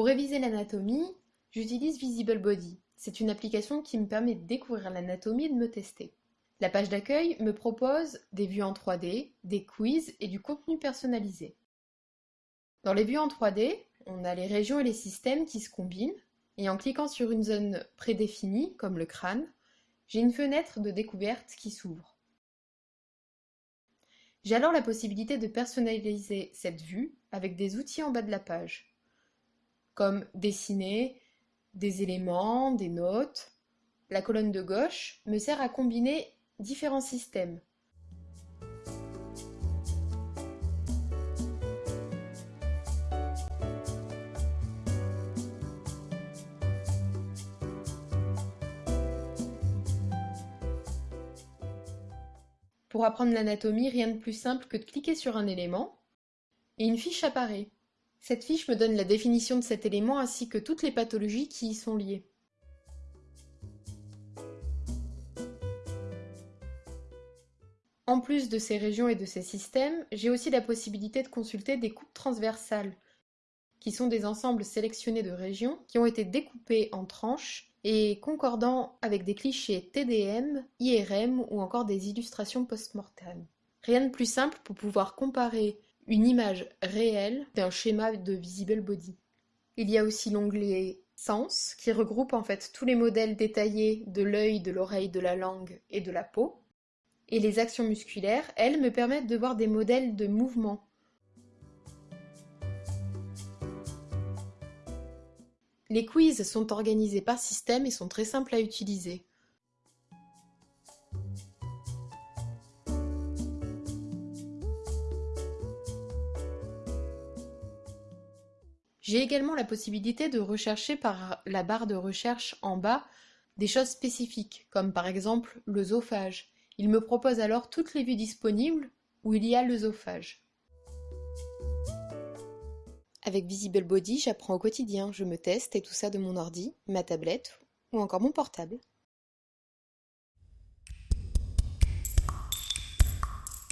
Pour réviser l'anatomie, j'utilise Visible Body. C'est une application qui me permet de découvrir l'anatomie et de me tester. La page d'accueil me propose des vues en 3D, des quiz et du contenu personnalisé. Dans les vues en 3D, on a les régions et les systèmes qui se combinent, et en cliquant sur une zone prédéfinie, comme le crâne, j'ai une fenêtre de découverte qui s'ouvre. J'ai alors la possibilité de personnaliser cette vue avec des outils en bas de la page, comme dessiner des éléments, des notes. La colonne de gauche me sert à combiner différents systèmes. Pour apprendre l'anatomie, rien de plus simple que de cliquer sur un élément et une fiche apparaît. Cette fiche me donne la définition de cet élément ainsi que toutes les pathologies qui y sont liées. En plus de ces régions et de ces systèmes, j'ai aussi la possibilité de consulter des coupes transversales, qui sont des ensembles sélectionnés de régions qui ont été découpées en tranches et concordant avec des clichés TDM, IRM ou encore des illustrations post-mortem. Rien de plus simple pour pouvoir comparer une image réelle d'un schéma de visible body. Il y a aussi l'onglet Sens qui regroupe en fait tous les modèles détaillés de l'œil, de l'oreille, de la langue et de la peau et les actions musculaires, elles, me permettent de voir des modèles de mouvement. Les quiz sont organisés par système et sont très simples à utiliser. J'ai également la possibilité de rechercher par la barre de recherche en bas des choses spécifiques, comme par exemple l'œsophage, il me propose alors toutes les vues disponibles où il y a l'œsophage. Avec Visible Body, j'apprends au quotidien, je me teste et tout ça de mon ordi, ma tablette ou encore mon portable.